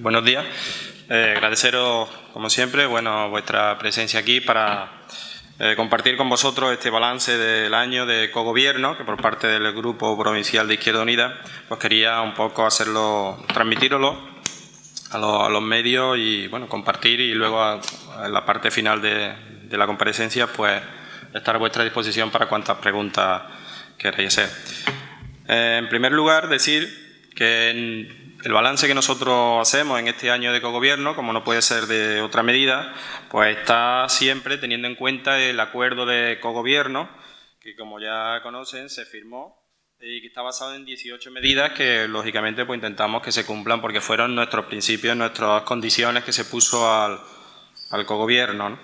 buenos días. Eh, agradeceros, como siempre, bueno, vuestra presencia aquí para eh, compartir con vosotros este balance del año de cogobierno, que por parte del Grupo Provincial de Izquierda Unida, pues quería un poco hacerlo, transmitirlo a, los medios y, bueno, compartir y luego en la parte final de, la comparecencia, pues estar a vuestra disposición para cuantas preguntas queráis hacer. Eh, en primer lugar, decir que el balance que nosotros hacemos en este año de cogobierno, como no puede ser de otra medida, pues está siempre teniendo en cuenta el acuerdo de cogobierno, que como ya conocen se firmó y que está basado en 18 medidas que lógicamente pues intentamos que se cumplan porque fueron nuestros principios, nuestras condiciones que se puso al, al cogobierno.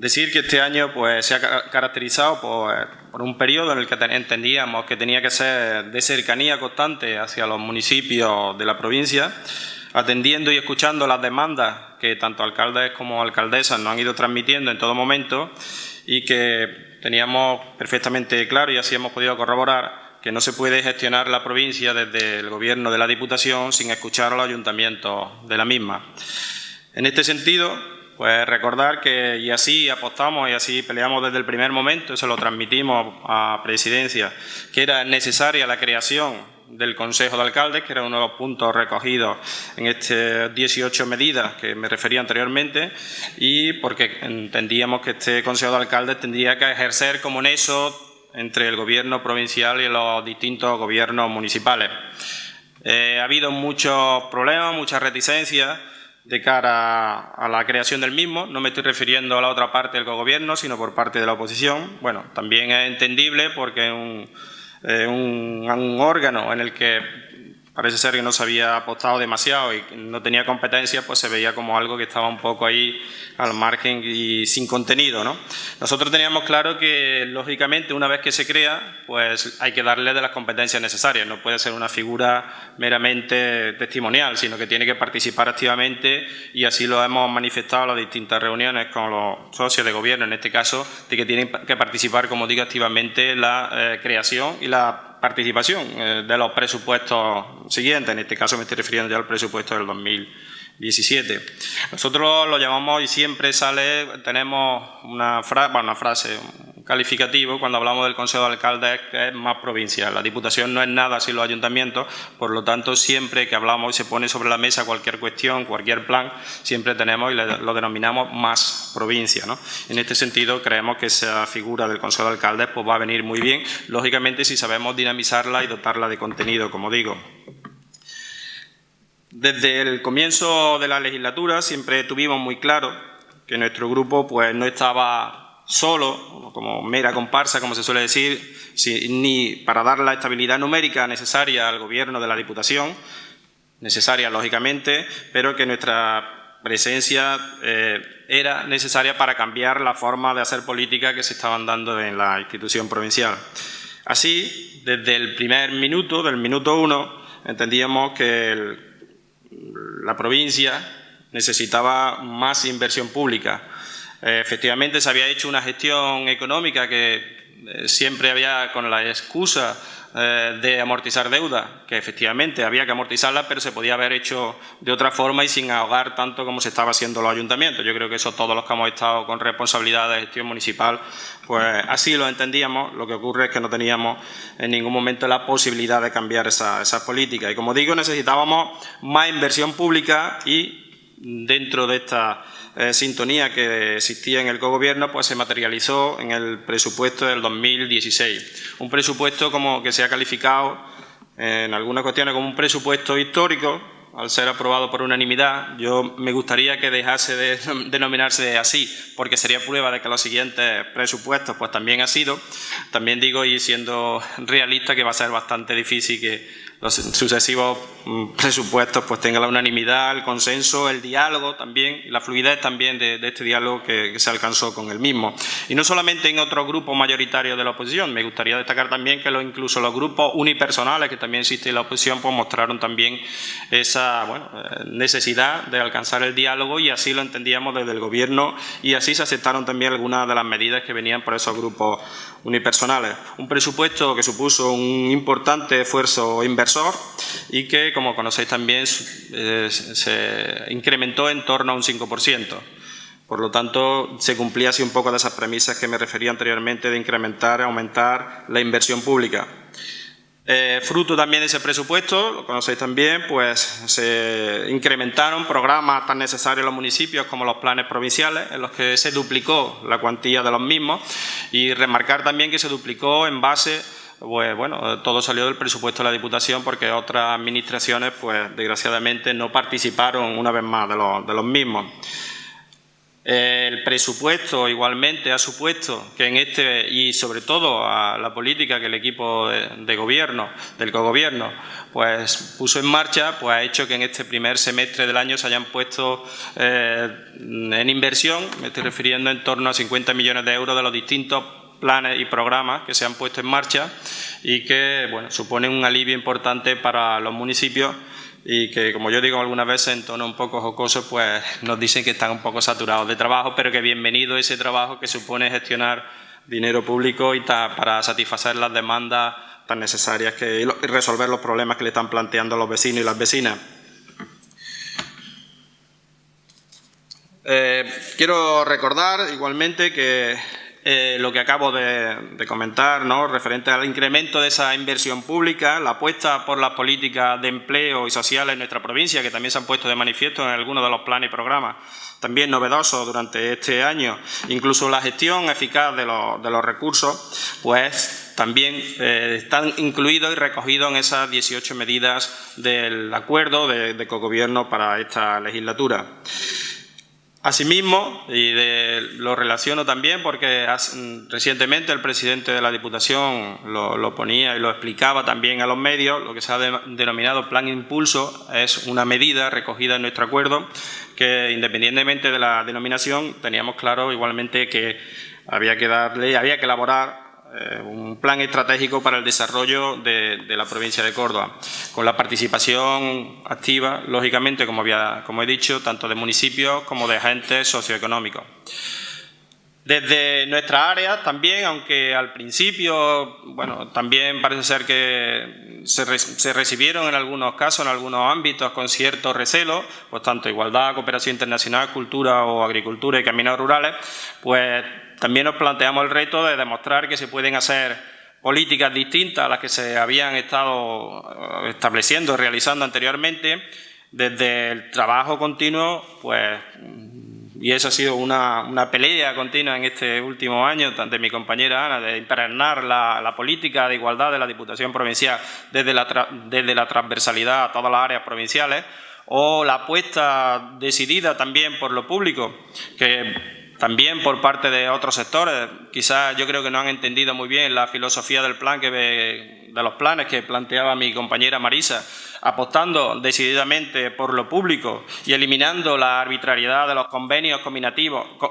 Decir que este año pues, se ha caracterizado por, un periodo en el que entendíamos que tenía que ser de cercanía constante hacia los municipios de la provincia, atendiendo y escuchando las demandas que tanto alcaldes como alcaldesas nos han ido transmitiendo en todo momento y que teníamos perfectamente claro y así hemos podido corroborar que no se puede gestionar la provincia desde el gobierno de la Diputación sin escuchar a los ayuntamientos de la misma. En este sentido, pues recordar que, y así apostamos y así peleamos desde el primer momento, eso lo transmitimos a Presidencia, que era necesaria la creación del Consejo de Alcaldes, que era uno de los puntos recogidos en estas 18 medidas que me refería anteriormente, y porque entendíamos que este Consejo de Alcaldes tendría que ejercer como nexo entre el Gobierno provincial y los distintos gobiernos municipales. Eh, ha habido muchos problemas, muchas reticencias, de cara a la creación del mismo. No me estoy refiriendo a la otra parte del gobierno, sino por parte de la oposición. Bueno, también es entendible porque es un, un órgano en el que parece ser que no se había apostado demasiado y no tenía competencia, pues se veía como algo que estaba un poco ahí al margen y sin contenido. ¿no? Nosotros teníamos claro que, lógicamente, una vez que se crea, pues hay que darle de las competencias necesarias. No puede ser una figura meramente testimonial, sino que tiene que participar activamente y así lo hemos manifestado en las distintas reuniones con los socios de gobierno, en este caso, de que tienen que participar, como digo, activamente la eh, creación y la participación eh, de los presupuestos siguientes, en este caso me estoy refiriendo ya al presupuesto del 2017. Nosotros lo llamamos y siempre sale, tenemos una, una frase, calificativo cuando hablamos del Consejo de Alcaldes es más provincial. La Diputación no es nada sin los ayuntamientos, por lo tanto, siempre que hablamos y se pone sobre la mesa cualquier cuestión, cualquier plan, siempre tenemos y lo denominamos más provincia. En este sentido, creemos que esa figura del Consejo de Alcaldes pues, va a venir muy bien, lógicamente si sabemos dinamizarla y dotarla de contenido, como digo. Desde el comienzo de la legislatura siempre tuvimos muy claro que nuestro grupo pues, no estaba solo, como mera comparsa, como se suele decir, ni para dar la estabilidad numérica necesaria al Gobierno de la Diputación, necesaria lógicamente, pero que nuestra presencia eh, era necesaria para cambiar la forma de hacer política que se estaban dando en la institución provincial. Así, desde el primer minuto, del minuto uno, entendíamos que la provincia necesitaba más inversión pública, efectivamente se había hecho una gestión económica que eh, siempre había con la excusa eh, de amortizar deuda, que efectivamente había que amortizarla, pero se podía haber hecho de otra forma y sin ahogar tanto como se estaba haciendo los ayuntamientos. Yo creo que eso todos los que hemos estado con responsabilidad de gestión municipal, pues así lo entendíamos. Lo que ocurre es que no teníamos en ningún momento la posibilidad de cambiar esas esa políticas. Y como digo, necesitábamos más inversión pública y dentro de esta eh, sintonía que existía en el cogobierno, pues se materializó en el presupuesto del 2016. Un presupuesto como que se ha calificado en algunas cuestiones como un presupuesto histórico, al ser aprobado por unanimidad, yo me gustaría que dejase de denominarse así, porque sería prueba de que los siguientes presupuestos pues también ha sido. También digo, y siendo realista, que va a ser bastante difícil que los sucesivos mm, presupuestos pues tengan la unanimidad, el consenso, el diálogo también, la fluidez también de, este diálogo que, se alcanzó con el mismo. Y no solamente en otros grupos mayoritarios de la oposición, me gustaría destacar también que incluso los grupos unipersonales que también existen en la oposición pues mostraron también esa eh, necesidad de alcanzar el diálogo y así lo entendíamos desde el Gobierno y así se aceptaron también algunas de las medidas que venían por esos grupos unipersonales. Un presupuesto que supuso un importante esfuerzo inversor y que, como conocéis también, eh, se incrementó en torno a un 5%. Por lo tanto, se cumplía así un poco de esas premisas que me refería anteriormente de incrementar, aumentar la inversión pública. Eh, fruto también de ese presupuesto, lo conocéis también, pues se incrementaron programas tan necesarios en los municipios como los planes provinciales, en los que se duplicó la cuantía de los mismos y remarcar también que se duplicó en base pues bueno, todo salió del presupuesto de la Diputación porque otras administraciones, pues desgraciadamente, no participaron una vez más de de los mismos. El presupuesto igualmente ha supuesto que en este, y sobre todo a la política que el equipo de, gobierno, del cogobierno, pues puso en marcha, pues ha hecho que en este primer semestre del año se hayan puesto eh, en inversión, me estoy refiriendo en torno a 50 millones de euros de los distintos planes y programas que se han puesto en marcha y que bueno, suponen un alivio importante para los municipios y que, como yo digo algunas veces en tono un poco jocoso, pues nos dicen que están un poco saturados de trabajo, pero que bienvenido ese trabajo que supone gestionar dinero público y para satisfacer las demandas tan necesarias que, y resolver los problemas que le están planteando los vecinos y las vecinas. Eh, quiero recordar igualmente que eh, lo que acabo de, comentar, ¿no? referente al incremento de esa inversión pública, la apuesta por las políticas de empleo y sociales en nuestra provincia, que también se han puesto de manifiesto en algunos de los planes y programas, también novedosos durante este año, incluso la gestión eficaz de los, recursos, pues también eh, están incluidos y recogidos en esas 18 medidas del acuerdo de, de cogobierno para esta legislatura. Asimismo, y lo relaciono también porque recientemente el presidente de la Diputación lo, ponía y lo explicaba también a los medios, lo que se ha denominado Plan Impulso es una medida recogida en nuestro acuerdo que independientemente de la denominación teníamos claro igualmente que había que darle, había que elaborar eh, un plan estratégico para el desarrollo de, la provincia de Córdoba, con la participación activa, lógicamente, como, había, como he dicho, tanto de municipios como de agentes socioeconómicos. Desde nuestra área también, aunque al principio, bueno, también parece ser que se, se, recibieron en algunos casos, en algunos ámbitos, con cierto recelo, pues tanto igualdad, cooperación internacional, cultura o agricultura y caminos rurales, pues también nos planteamos el reto de demostrar que se pueden hacer políticas distintas a las que se habían estado eh, estableciendo, realizando anteriormente, desde el trabajo continuo, pues, y eso ha sido una, pelea continua en este último año de mi compañera Ana, de impregnar la, política de igualdad de la Diputación Provincial desde la, desde la transversalidad a todas las áreas provinciales, o la apuesta decidida también por lo público, que también por parte de otros sectores. Quizás yo creo que no han entendido muy bien la filosofía del plan que de los planes que planteaba mi compañera Marisa, apostando decididamente por lo público y eliminando la arbitrariedad de los convenios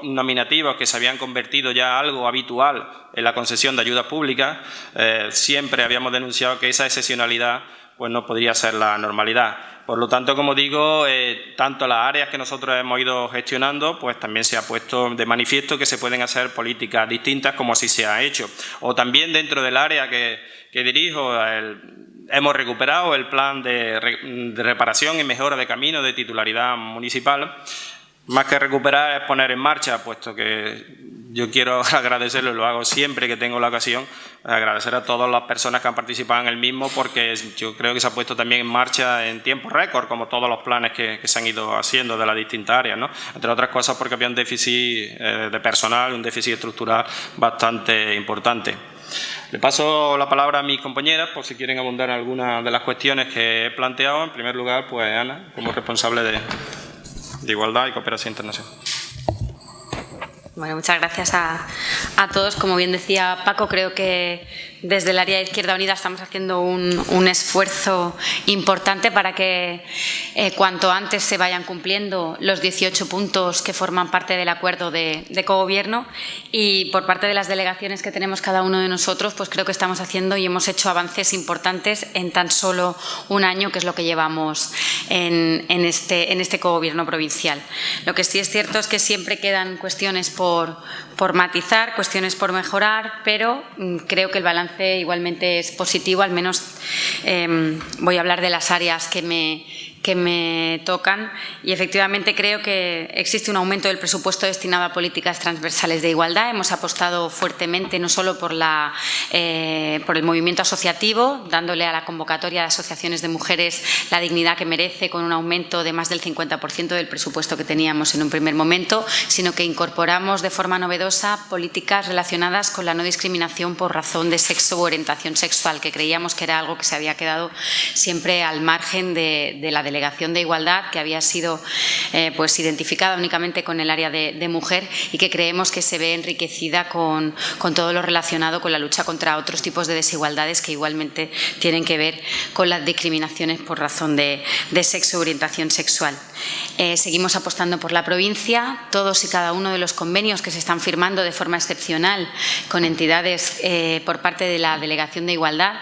nominativos que se habían convertido ya algo habitual en la concesión de ayudas públicas. Eh, siempre habíamos denunciado que esa excepcionalidad pues no podría ser la normalidad. Por lo tanto, como digo, eh, tanto las áreas que nosotros hemos ido gestionando, pues también se ha puesto de manifiesto que se pueden hacer políticas distintas como así se ha hecho. O también dentro del área que, dirijo, hemos recuperado el plan de, reparación y mejora de caminos de titularidad municipal. Más que recuperar es poner en marcha, puesto que yo quiero agradecerlo, lo hago siempre que tengo la ocasión, agradecer a todas las personas que han participado en el mismo porque yo creo que se ha puesto también en marcha en tiempo récord, como todos los planes que, se han ido haciendo de las distintas áreas, ¿no? entre otras cosas porque había un déficit eh, de personal, un déficit estructural bastante importante. Le paso la palabra a mis compañeras por si quieren abundar en algunas de las cuestiones que he planteado. En primer lugar, pues Ana, como responsable de Igualdad y Cooperación Internacional. Bueno, muchas gracias a, a, todos. Como bien decía Paco, creo que desde el área de Izquierda Unida estamos haciendo un, esfuerzo importante para que eh, cuanto antes se vayan cumpliendo los 18 puntos que forman parte del acuerdo de, cogobierno y por parte de las delegaciones que tenemos cada uno de nosotros, pues creo que estamos haciendo y hemos hecho avances importantes en tan solo un año, que es lo que llevamos en, este, en este cogobierno provincial. Lo que sí es cierto es que siempre quedan cuestiones por por, matizar, cuestiones por mejorar, pero mm, creo que el balance igualmente es positivo, al menos em, voy a hablar de las áreas que me, que me tocan y efectivamente creo que existe un aumento del presupuesto destinado a políticas transversales de igualdad. Hemos apostado fuertemente no solo por, la, eh, por el movimiento asociativo, dándole a la convocatoria de asociaciones de mujeres la dignidad que merece con un aumento de más del 50% del presupuesto que teníamos en un primer momento, sino que incorporamos de forma novedosa políticas relacionadas con la no discriminación por razón de sexo u orientación sexual, que creíamos que era algo que se había quedado siempre al margen de, de la Delegación de Igualdad, que había sido eh, pues, identificada únicamente con el área de, mujer y que creemos que se ve enriquecida con, todo lo relacionado con la lucha contra otros tipos de desigualdades que igualmente tienen que ver con las discriminaciones por razón de, sexo o orientación sexual. Eh, seguimos apostando por la provincia. Todos y cada uno de los convenios que se están firmando de forma excepcional con entidades eh, por parte de la Delegación de Igualdad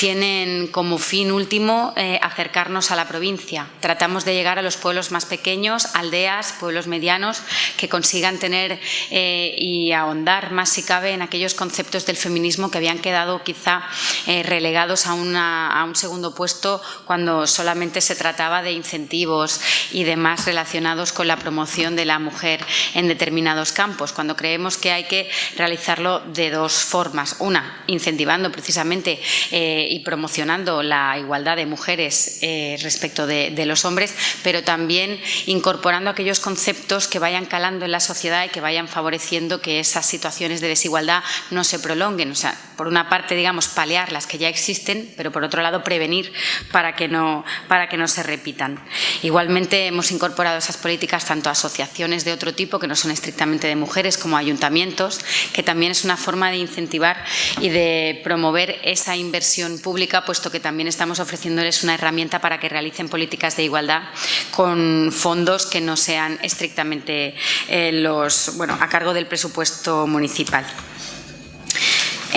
tienen como fin último acercarnos a la provincia Tratamos de llegar a los pueblos más pequeños, aldeas, pueblos medianos, que consigan tener eh, y ahondar más si cabe en aquellos conceptos del feminismo que habían quedado quizá eh, relegados a, a un segundo puesto cuando solamente se trataba de incentivos y demás relacionados con la promoción de la mujer en determinados campos, cuando creemos que hay que realizarlo de dos formas. Una, incentivando precisamente eh, y promocionando la igualdad de mujeres respecto de de, los hombres, pero también incorporando aquellos conceptos que vayan calando en la sociedad y que vayan favoreciendo que esas situaciones de desigualdad no se prolonguen. Por una parte, digamos, paliar las que ya existen, pero por otro lado, prevenir para que no, para que no se repitan. Igualmente, hemos incorporado esas políticas tanto a asociaciones de otro tipo, que no son estrictamente de mujeres, como ayuntamientos, que también es una forma de incentivar y de promover esa inversión pública, puesto que también estamos ofreciéndoles una herramienta para que realicen políticas de igualdad con fondos que no sean estrictamente eh, los, bueno, a cargo del presupuesto municipal.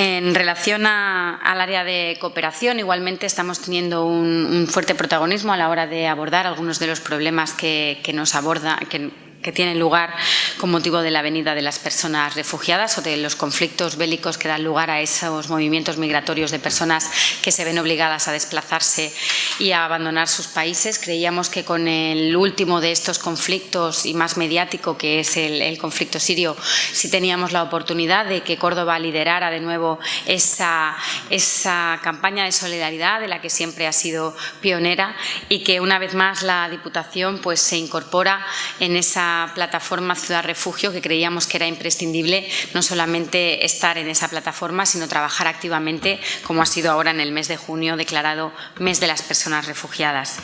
En relación al área de cooperación, igualmente estamos teniendo un, fuerte protagonismo a la hora de abordar algunos de los problemas que, que nos aborda, que que tienen lugar con motivo de la venida de las personas refugiadas o de los conflictos bélicos que dan lugar a esos movimientos migratorios de personas que se ven obligadas a desplazarse y a abandonar sus países. Creíamos que con el último de estos conflictos y más mediático, que es el, conflicto sirio, sí teníamos la oportunidad de que Córdoba liderara de nuevo esa, esa campaña de solidaridad de la que siempre ha sido pionera y que una vez más la Diputación pues, se incorpora en esa plataforma Ciudad Refugio que creíamos que era imprescindible no solamente estar en esa plataforma, sino trabajar activamente, como ha sido ahora en el mes de junio declarado Mes de las Personas Refugiadas.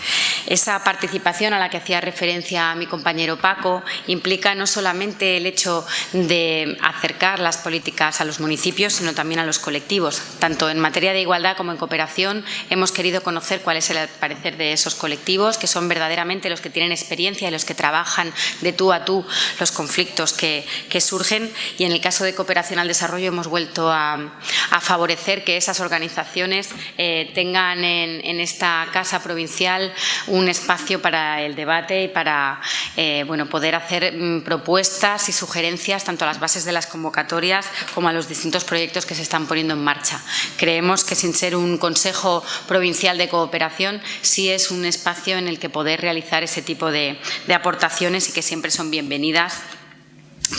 Esa participación a la que hacía referencia mi compañero Paco implica no solamente el hecho de acercar las políticas a los municipios, sino también a los colectivos. Tanto en materia de igualdad como en cooperación hemos querido conocer cuál es el parecer de esos colectivos, que son verdaderamente los que tienen experiencia y los que trabajan de tú a tú los conflictos que, surgen y en el caso de cooperación al desarrollo hemos vuelto a, favorecer que esas organizaciones eh, tengan en, esta casa provincial un espacio para el debate y para eh, bueno, poder hacer mm, propuestas y sugerencias tanto a las bases de las convocatorias como a los distintos proyectos que se están poniendo en marcha. Creemos que sin ser un Consejo Provincial de Cooperación sí es un espacio en el que poder realizar ese tipo de, de aportaciones y que siempre son bienvenidas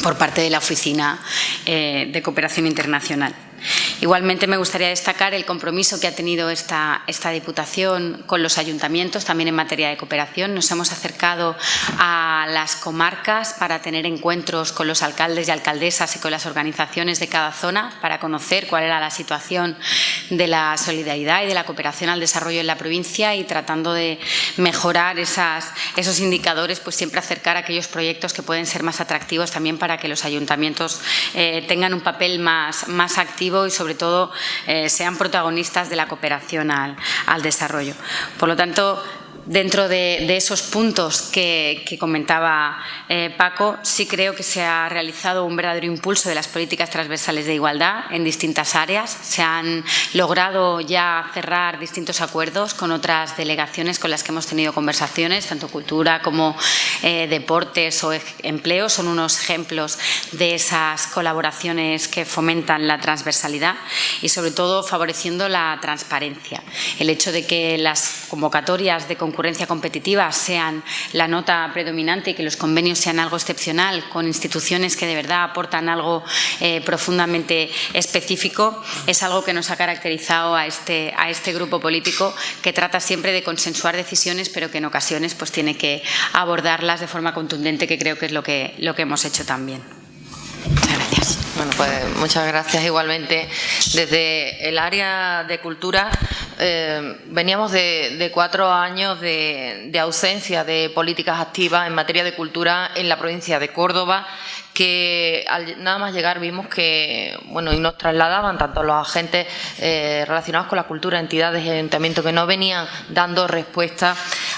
por parte de la Oficina eh, de Cooperación Internacional. Igualmente me gustaría destacar el compromiso que ha tenido esta, esta Diputación con los ayuntamientos, también en materia de cooperación. Nos hemos acercado a las comarcas para tener encuentros con los alcaldes y alcaldesas y con las organizaciones de cada zona para conocer cuál era la situación de la solidaridad y de la cooperación al desarrollo en la provincia y tratando de mejorar esas, esos indicadores, pues siempre acercar aquellos proyectos que pueden ser más atractivos también para que los ayuntamientos eh, tengan un papel más, más activo y sobre todo eh, sean protagonistas de la cooperación al, desarrollo. Por lo tanto, dentro de, esos puntos que, comentaba eh, Paco, sí creo que se ha realizado un verdadero impulso de las políticas transversales de igualdad en distintas áreas. Se han logrado ya cerrar distintos acuerdos con otras delegaciones con las que hemos tenido conversaciones, tanto cultura como eh, deportes o empleo. Son unos ejemplos de esas colaboraciones que fomentan la transversalidad y, sobre todo, favoreciendo la transparencia. El hecho de que las convocatorias de concurrencia competitiva sean la nota predominante y que los convenios sean algo excepcional con instituciones que de verdad aportan algo eh, profundamente específico es algo que nos ha caracterizado a este, a este grupo político que trata siempre de consensuar decisiones pero que en ocasiones pues tiene que abordarlas de forma contundente que creo que es lo que, lo que hemos hecho también. Muchas gracias. Bueno, pues muchas gracias igualmente. Desde el área de cultura eh, veníamos de, cuatro años de, de ausencia de políticas activas en materia de cultura en la provincia de Córdoba que al nada más llegar vimos que, bueno, y nos trasladaban tanto los agentes eh, relacionados con la cultura, entidades y ayuntamientos que no venían dando respuesta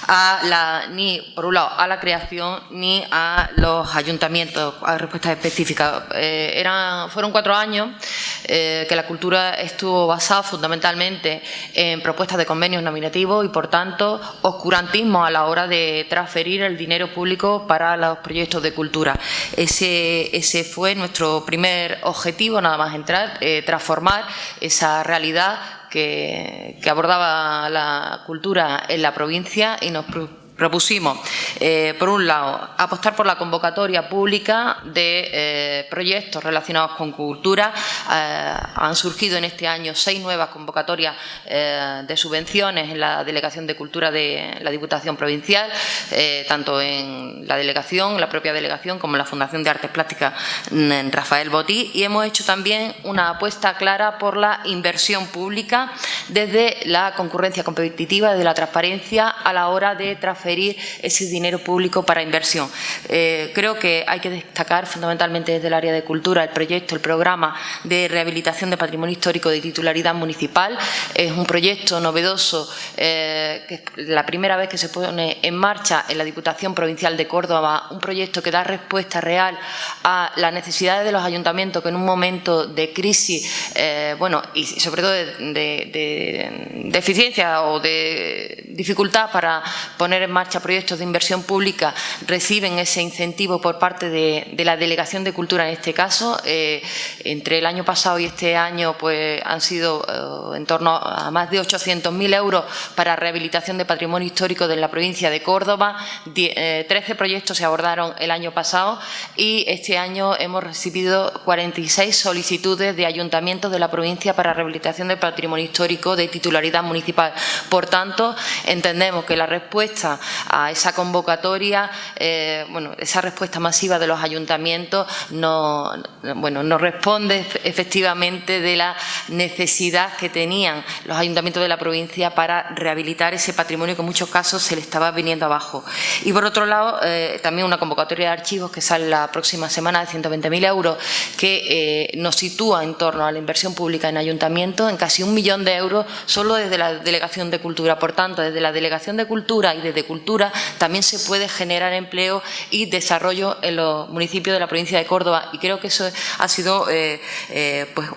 a la, ni, por un lado, a la creación ni a los ayuntamientos, a respuestas específicas. Eh, eran, fueron cuatro años eh, que la cultura estuvo basada fundamentalmente en propuestas de convenios nominativos y, por tanto, oscurantismo a la hora de transferir el dinero público para los proyectos de cultura. Ese ese fue nuestro primer objetivo, nada más entrar, eh, transformar esa realidad que, que, abordaba la cultura en la provincia y nos propusimos, eh, por un lado, apostar por la convocatoria pública de eh, proyectos relacionados con cultura. Eh, han surgido en este año seis nuevas convocatorias de subvenciones en la Delegación de Cultura de la Diputación Provincial, tanto en la delegación, la propia delegación, como en la Fundación de Artes Plásticas en Rafael Botí. Y hemos hecho también una apuesta clara por la inversión pública desde la concurrencia competitiva, desde la transparencia a la hora de transferir ese dinero público para inversión. Eh, creo que hay que destacar fundamentalmente desde el área de cultura el proyecto, el programa de rehabilitación de patrimonio histórico de titularidad municipal. Es un proyecto novedoso, eh, que es la primera vez que se pone en marcha en la Diputación Provincial de Córdoba, un proyecto que da respuesta real a las necesidades de los ayuntamientos que en un momento de crisis, eh, bueno, y sobre todo de, eficiencia o de dificultad para poner en marcha proyectos de inversión pública reciben ese incentivo por parte de, la Delegación de Cultura en este caso. Eh, entre el año pasado y este año pues, han sido eh, en torno a más de 800.000 euros para rehabilitación de patrimonio histórico de la provincia de Córdoba. 13 eh, proyectos se abordaron el año pasado y este año hemos recibido 46 solicitudes de ayuntamientos de la provincia para rehabilitación de patrimonio histórico de titularidad municipal. Por tanto, entendemos que la respuesta a esa convocatoria, eh, bueno, esa respuesta masiva de los ayuntamientos no, bueno, no responde efectivamente de la necesidad que tenían los ayuntamientos de la provincia para rehabilitar ese patrimonio que en muchos casos se le estaba viniendo abajo. Y por otro lado, eh, también una convocatoria de archivos que sale la próxima semana de 120.000 euros que eh, nos sitúa en torno a la inversión pública en ayuntamientos en casi un millón de euros solo desde la Delegación de Cultura. Por tanto, desde la Delegación de Cultura y desde Cultura también se puede generar empleo y desarrollo en los municipios de la provincia de Córdoba y creo que eso ha sido eh, eh, pues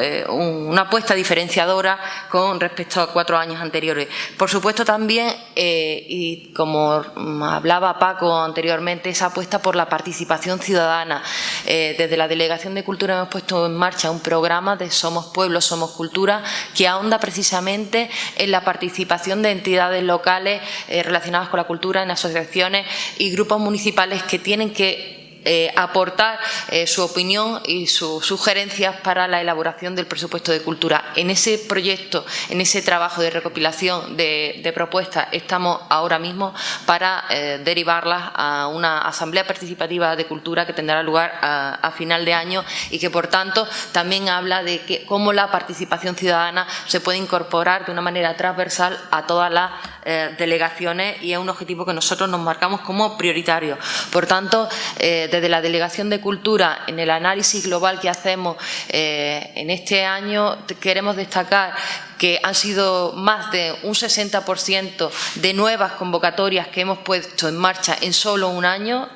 eh, una apuesta diferenciadora con respecto a cuatro años anteriores. Por supuesto también, y como hablaba Paco anteriormente, esa apuesta por la participación ciudadana. desde la Delegación de Cultura hemos puesto en marcha un programa de Somos Pueblo, Somos Cultura, que ahonda precisamente en la participación de entidades locales relacionadas con la cultura en asociaciones y grupos municipales que tienen que eh, aportar eh, su opinión y sus sugerencias para la elaboración del presupuesto de cultura. En ese proyecto, en ese trabajo de recopilación de, propuestas, estamos ahora mismo para eh, derivarlas a una asamblea participativa de cultura que tendrá lugar a, final de año y que, por tanto, también habla de que, cómo la participación ciudadana se puede incorporar de una manera transversal a todas las eh, delegaciones y es un objetivo que nosotros nos marcamos como prioritario. Por tanto, eh, desde la Delegación de Cultura, en el análisis global que hacemos en este año, queremos destacar que han sido más de un 60% de nuevas convocatorias que hemos puesto en marcha en solo un año,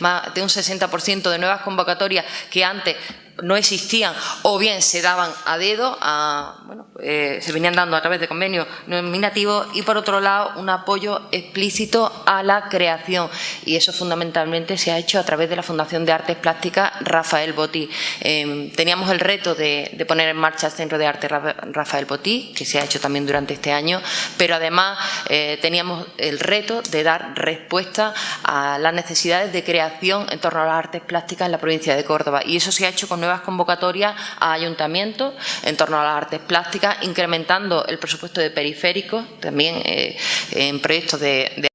más de un 60% de nuevas convocatorias que antes no existían o bien se daban a dedo, bueno, eh, se venían dando a través de convenios nominativos y por otro lado un apoyo explícito a la creación y eso fundamentalmente se ha hecho a través de la Fundación de Artes Plásticas Rafael Botí. Em, teníamos el reto de, poner en marcha el Centro de Arte Rafael Botí, que se ha hecho también durante este año, pero además eh, teníamos el reto de dar respuesta a las necesidades de creación en torno a las artes plásticas en la provincia de Córdoba y eso se ha hecho con nuevas convocatorias a ayuntamientos en torno a las artes plásticas, incrementando el presupuesto de periféricos, también eh, en proyectos de